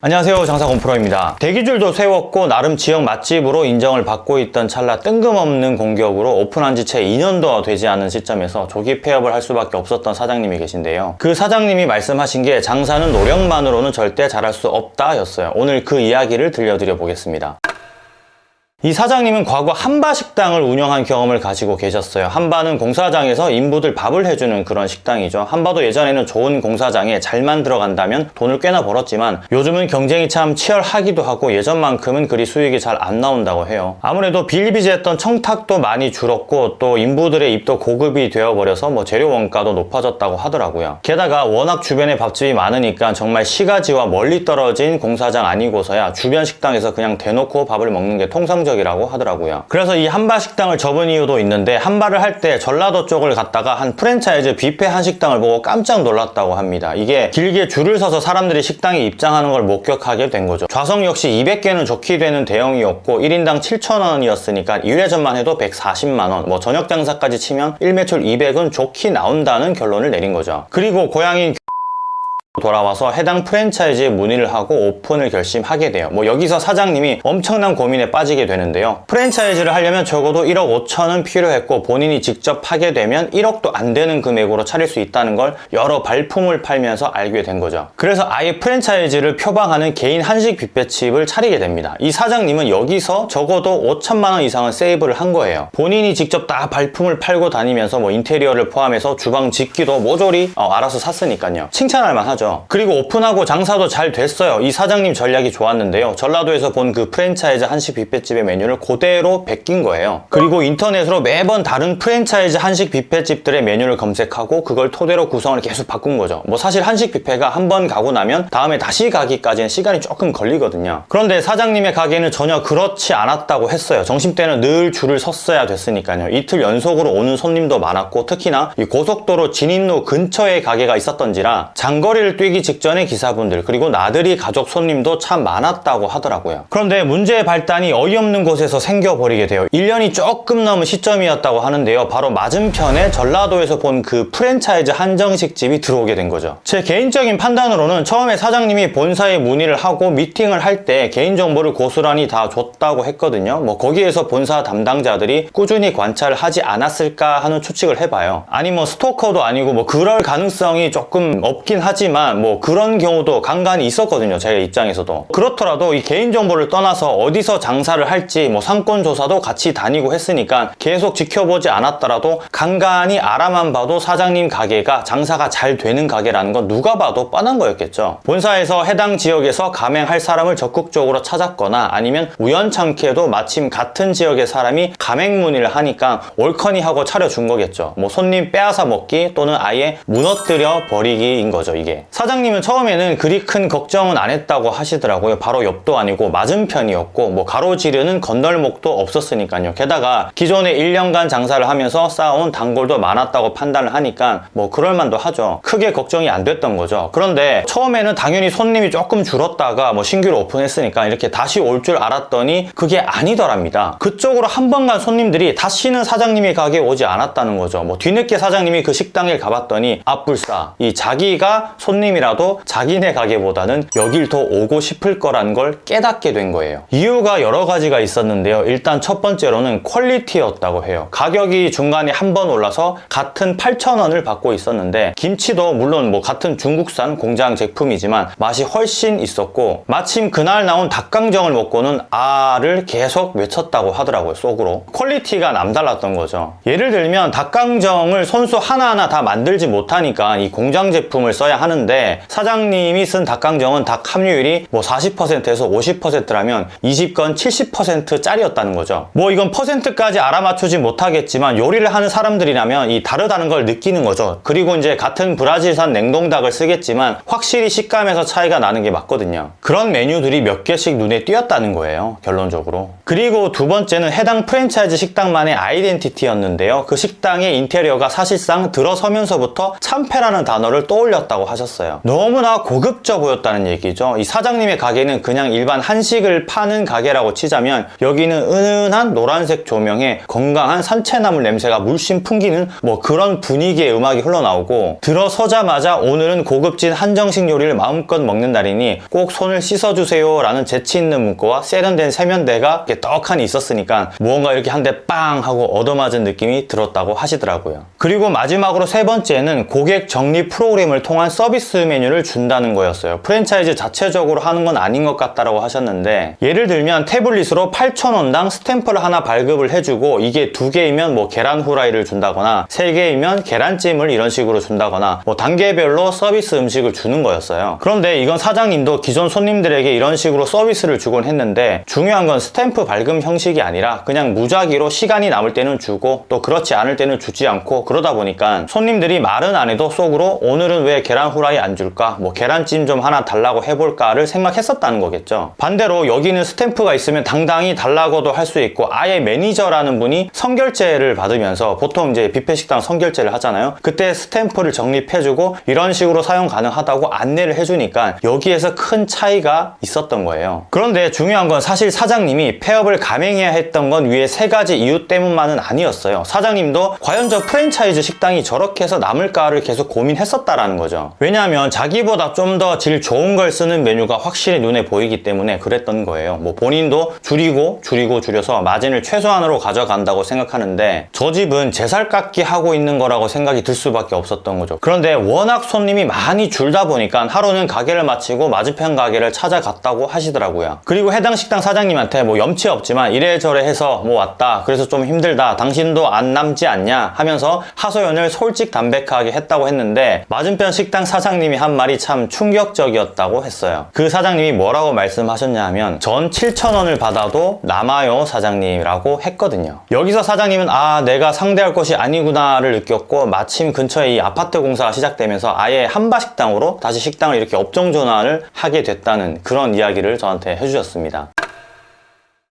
안녕하세요. 장사건프로입니다. 대기줄도 세웠고 나름 지역 맛집으로 인정을 받고 있던 찰나 뜬금없는 공격으로 오픈한 지 채 2년도 되지 않은 시점에서 조기 폐업을 할 수밖에 없었던 사장님이 계신데요. 그 사장님이 말씀하신 게 장사는 노력만으로는 절대 잘할 수 없다 였어요. 오늘 그 이야기를 들려드려 보겠습니다 이 사장님은 과거 한바 식당을 운영한 경험을 가지고 계셨어요. 한바는 공사장에서 인부들 밥을 해주는 그런 식당이죠. 한바도 예전에는 좋은 공사장에 잘만 들어간다면 돈을 꽤나 벌었지만 요즘은 경쟁이 참 치열하기도 하고 예전만큼은 그리 수익이 잘 안 나온다고 해요. 아무래도 비일비재했던 청탁도 많이 줄었고 또 인부들의 입도 고급이 되어버려서 뭐 재료 원가도 높아졌다고 하더라고요. 게다가 워낙 주변에 밥집이 많으니까 정말 시가지와 멀리 떨어진 공사장 아니고서야 주변 식당에서 그냥 대놓고 밥을 먹는 게 통상 이라고 하더라고요. 그래서 이 한바 식당을 접은 이유도 있는데 한바를 할 때 전라도 쪽을 갔다가 한 프랜차이즈 뷔페 한식당을 보고 깜짝 놀랐다고 합니다. 이게 길게 줄을 서서 사람들이 식당에 입장하는 걸 목격하게 된 거죠. 좌석 역시 200개는 좋게 되는 대형이었고 1인당 7,000원이었으니까 1회전만 해도 140만원 뭐 저녁 장사까지 치면 1매출 200은 좋게 나온다는 결론을 내린 거죠. 그리고 고향인 돌아와서 해당 프랜차이즈에 문의를 하고 오픈을 결심하게 돼요. 뭐 여기서 사장님이 엄청난 고민에 빠지게 되는데요. 프랜차이즈를 하려면 적어도 1억 5천은 필요했고 본인이 직접 하게 되면 1억도 안 되는 금액으로 차릴 수 있다는 걸 여러 발품을 팔면서 알게 된 거죠. 그래서 아예 프랜차이즈를 표방하는 개인 한식 뷔페집을 차리게 됩니다. 이 사장님은 여기서 적어도 5천만 원 이상은 save를 한 거예요. 본인이 직접 다 발품을 팔고 다니면서 뭐 인테리어를 포함해서 주방 집기도 모조리 어, 알아서 샀으니까요. 칭찬할 만하죠. 그리고 오픈하고 장사도 잘 됐어요. 이 사장님 전략이 좋았는데요. 전라도에서 본 그 프랜차이즈 한식 뷔페집의 메뉴를 그대로 베낀 거예요. 그리고 인터넷으로 매번 다른 프랜차이즈 한식 뷔페집들의 메뉴를 검색하고 그걸 토대로 구성을 계속 바꾼 거죠. 뭐 사실 한식 뷔페가 한 번 가고 나면 다음에 다시 가기까지는 시간이 조금 걸리거든요. 그런데 사장님의 가게는 전혀 그렇지 않았다고 했어요. 점심때는 늘 줄을 섰어야 됐으니까요. 이틀 연속으로 오는 손님도 많았고 특히나 이 고속도로 진입로 근처에 가게가 있었던지라 장거리를 뛰기 직전의 기사분들 그리고 나들이 가족 손님도 참 많았다고 하더라고요. 그런데 문제의 발단이 어이없는 곳에서 생겨버리게 돼요. 1년이 조금 넘은 시점이었다고 하는데요. 바로 맞은편에 전라도에서 본 그 프랜차이즈 한정식집이 들어오게 된 거죠. 제 개인적인 판단으로는 처음에 사장님이 본사에 문의를 하고 미팅을 할 때 개인정보를 고스란히 다 줬다고 했거든요. 뭐 거기에서 본사 담당자들이 꾸준히 관찰을 하지 않았을까 하는 추측을 해봐요. 아니 뭐 스토커도 아니고 뭐 그럴 가능성이 조금 없긴 하지만 뭐 그런 경우도 간간히 있었거든요. 제 입장에서도. 그렇더라도 이 개인정보를 떠나서 어디서 장사를 할지 뭐 상권 조사도 같이 다니고 했으니까 계속 지켜보지 않았더라도 간간히 알아만 봐도 사장님 가게가 장사가 잘 되는 가게라는 건 누가 봐도 뻔한 거였겠죠. 본사에서 해당 지역에서 가맹할 사람을 적극적으로 찾았거나 아니면 우연찮게도 마침 같은 지역의 사람이 가맹 문의를 하니까 올커니 하고 차려준 거겠죠. 뭐 손님 빼앗아 먹기 또는 아예 무너뜨려 버리기인 거죠 이게. 사장님은 처음에는 그리 큰 걱정은 안 했다고 하시더라고요. 바로 옆도 아니고 맞은편이었고 뭐 가로지르는 건널목도 없었으니까요. 게다가 기존에 1년간 장사를 하면서 쌓아온 단골도 많았다고 판단을 하니까 뭐 그럴만도 하죠. 크게 걱정이 안 됐던 거죠. 그런데 처음에는 당연히 손님이 조금 줄었다가 뭐 신규로 오픈했으니까 이렇게 다시 올 줄 알았더니 그게 아니더랍니다. 그쪽으로 한 번 간 손님들이 다시는 사장님이 가게에 오지 않았다는 거죠. 뭐 뒤늦게 사장님이 그 식당에 가봤더니 앞불싸 이 자기가 손 님이라도 자기네 가게보다는 여길 더 오고 싶을 거라는 걸 깨닫게 된 거예요. 이유가 여러 가지가 있었는데요. 일단 첫 번째로는 퀄리티였다고 해요. 가격이 중간에 한 번 올라서 같은 8,000원을 받고 있었는데 김치도 물론 뭐 같은 중국산 공장 제품이지만 맛이 훨씬 있었고 마침 그날 나온 닭강정을 먹고는 아를 계속 외쳤다고 하더라고요. 속으로. quality가 남달랐던 거죠. 예를 들면 닭강정을 손수 하나하나 다 만들지 못하니까 이 공장 제품을 써야 하는데 사장님이 쓴 닭강정은 닭 함유율이 뭐 40%에서 50%라면 이건 70%짜리였다는 거죠. 뭐 이건 퍼센트까지 알아맞추지 못하겠지만 요리를 하는 사람들이라면 이 다르다는 걸 느끼는 거죠. 그리고 이제 같은 브라질산 냉동닭을 쓰겠지만 확실히 식감에서 차이가 나는 게 맞거든요. 그런 메뉴들이 몇 개씩 눈에 띄었다는 거예요. 결론적으로. 그리고 두 번째는 해당 프랜차이즈 식당만의 아이덴티티였는데요. 그 식당의 인테리어가 사실상 들어서면서부터 참패라는 단어를 떠올렸다고 하셨어요. 너무나 고급져 보였다는 얘기죠. 이 사장님의 가게는 그냥 일반 한식을 파는 가게라고 치자면 여기는 은은한 노란색 조명에 건강한 산채나물 냄새가 물씬 풍기는 뭐 그런 분위기의 음악이 흘러나오고 들어서자마자 오늘은 고급진 한정식 요리를 마음껏 먹는 날이니 꼭 손을 씻어주세요 라는 재치 있는 문구와 세련된 세면대가 떡하니 있었으니까 무언가 이렇게 한 대 빵 하고 얻어맞은 느낌이 들었다고 하시더라고요. 그리고 마지막으로 세 번째는 고객 정리 프로그램을 통한 서비스 메뉴를 준다는 거였어요. 프랜차이즈 자체적으로 하는 건 아닌 것 같다라고 하셨는데 예를 들면 태블릿으로 8,000원당 스탬프를 하나 발급을 해주고 이게 두 개이면 뭐 계란 후라이를 준다거나 세 개이면 계란찜을 이런 식으로 준다거나 뭐 단계별로 서비스 음식을 주는 거였어요. 그런데 이건 사장님도 기존 손님들에게 이런 식으로 서비스를 주곤 했는데 중요한 건 스탬프 발급 형식이 아니라 그냥 무작위로 시간이 남을 때는 주고 또 그렇지 않을 때는 주지 않고 그러다 보니까 손님들이 말은 안 해도 속으로 오늘은 왜 계란 후라이 안 줄까? 뭐 계란찜 좀 하나 달라고 해볼까를 생각했었다는 거겠죠. 반대로 여기는 스탬프가 있으면 당당히 달라고도 할 수 있고 아예 매니저라는 분이 선결제를 받으면서 보통 이제 뷔페 식당 선결제를 하잖아요. 그때 스탬프를 정립해주고 이런 식으로 사용 가능하다고 안내를 해주니까 여기에서 큰 차이가 있었던 거예요. 그런데 중요한 건 사실 사장님이 폐업을 감행해야 했던 건 위에 세 가지 이유 때문만은 아니었어요. 사장님도 과연 저 프랜차이즈 식당이 저렇게 해서 남을까를 계속 고민했었다라는 거죠. 왜냐하면 자기보다 좀 더 질 좋은 걸 쓰는 메뉴가 확실히 눈에 보이기 때문에 그랬던 거예요. 뭐 본인도 줄이고 줄이고 줄여서 마진을 최소한으로 가져간다고 생각하는데 저 집은 제살 깎기 하고 있는 거라고 생각이 들 수밖에 없었던 거죠. 그런데 워낙 손님이 많이 줄다 보니까 하루는 가게를 마치고 맞은편 가게를 찾아갔다고 하시더라고요. 그리고 해당 식당 사장님한테 뭐 염치 없지만 이래저래 해서 뭐 왔다. 그래서 좀 힘들다. 당신도 안 남지 않냐 하면서 하소연을 솔직 담백하게 했다고 했는데 맞은편 식당 사장님이 한 말이 참 충격적이었다고 했어요. 그 사장님이 뭐라고 말씀하셨냐 하면 전 7,000원을 받아도 남아요 사장님이라고 했거든요. 여기서 사장님은 아 내가 상대할 것이 아니구나를 느꼈고 마침 근처에 이 아파트 공사가 시작되면서 아예 한바식당으로 다시 식당을 이렇게 업종 전환을 하게 됐다는 그런 이야기를 저한테 해주셨습니다.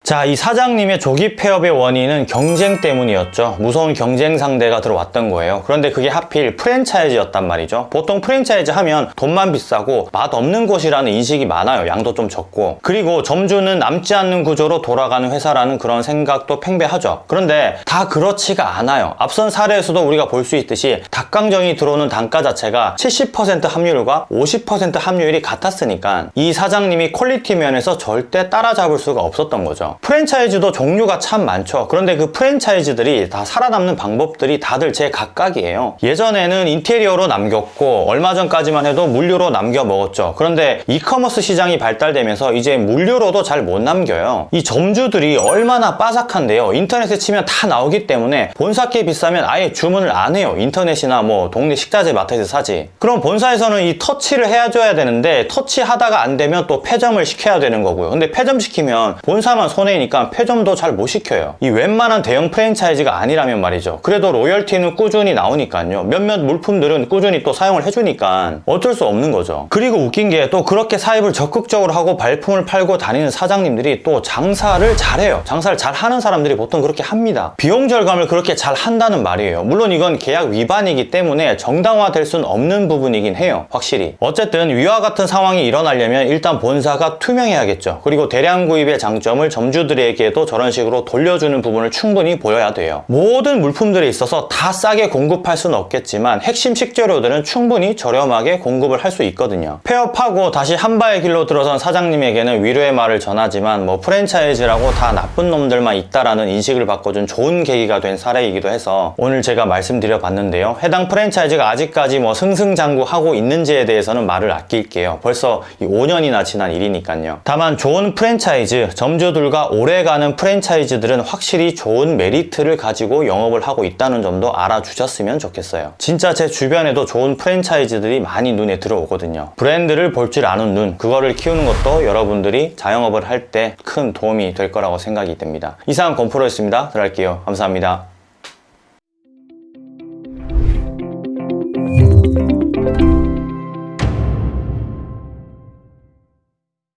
자, 이 사장님의 조기 폐업의 원인은 경쟁 때문이었죠. 무서운 경쟁 상대가 들어왔던 거예요. 그런데 그게 하필 프랜차이즈였단 말이죠. 보통 프랜차이즈 하면 돈만 비싸고 맛 없는 곳이라는 인식이 많아요. 양도 좀 적고. 그리고 점주는 남지 않는 구조로 돌아가는 회사라는 그런 생각도 팽배하죠. 그런데 다 그렇지가 않아요. 앞선 사례에서도 우리가 볼 수 있듯이 닭강정이 들어오는 단가 자체가 70% 함유율과 50% 함유율이 같았으니까 이 사장님이 quality 면에서 절대 따라잡을 수가 없었던 거죠. 프랜차이즈도 종류가 참 많죠. 그런데 그 프랜차이즈들이 다 살아남는 방법들이 다들 제 각각이에요. 예전에는 인테리어로 남겼고 얼마 전까지만 해도 물류로 남겨 먹었죠. 그런데 이커머스 시장이 발달되면서 이제 물류로도 잘 못 남겨요. 이 점주들이 얼마나 빠삭한데요. 인터넷에 치면 다 나오기 때문에 본사께 비싸면 아예 주문을 안 해요. 인터넷이나 뭐 동네 식자재 마트에서 사지. 그럼 본사에서는 이 터치를 해줘야 되는데 터치하다가 안 되면 또 폐점을 시켜야 되는 거고요. 근데 폐점 시키면 본사만 손해 니까 폐점도 잘 못 시켜요. 이 웬만한 대형 프랜차이즈가 아니라면 말이죠. 그래도 로열티는 꾸준히 나오니까요. 몇몇 물품들은 꾸준히 또 사용을 해주니까 어쩔 수 없는 거죠. 그리고 웃긴 게 또 그렇게 사입을 적극적으로 하고 발품을 팔고 다니는 사장님들이 또 장사를 잘해요. 장사를 잘 하는 사람들이 보통 그렇게 합니다. 비용 절감을 그렇게 잘 한다는 말이에요. 물론 이건 계약 위반이기 때문에 정당화될 수는 없는 부분이긴 해요. 확실히. 어쨌든 위와 같은 상황이 일어나려면 일단 본사가 투명해야겠죠. 그리고 대량 구입의 장점을 점 주들에게도 저런 식으로 돌려주는 부분을 충분히 보여야 돼요. 모든 물품들에 있어서 다 싸게 공급할 수는 없겠지만 핵심 식재료들은 충분히 저렴하게 공급을 할 수 있거든요. 폐업하고 다시 한바의 길로 들어선 사장님에게는 위로의 말을 전하지만 뭐 프랜차이즈라고 다 나쁜 놈들만 있다라는 인식을 바꿔준 좋은 계기가 된 사례이기도 해서 오늘 제가 말씀드려 봤는데요. 해당 프랜차이즈가 아직까지 뭐 승승장구하고 있는지에 대해서는 말을 아낄게요. 벌써 5년이나 지난 일이니까요. 다만 좋은 프랜차이즈, 점주들과 오래가는 프랜차이즈들은 확실히 좋은 메리트를 가지고 영업을 하고 있다는 점도 알아주셨으면 좋겠어요. 진짜 제 주변에도 좋은 프랜차이즈들이 많이 눈에 들어오거든요. 브랜드를 볼 줄 아는 눈, 그거를 키우는 것도 여러분들이 자영업을 할 때 큰 도움이 될 거라고 생각이 됩니다. 이상 건프로였습니다. 들어갈게요. 감사합니다.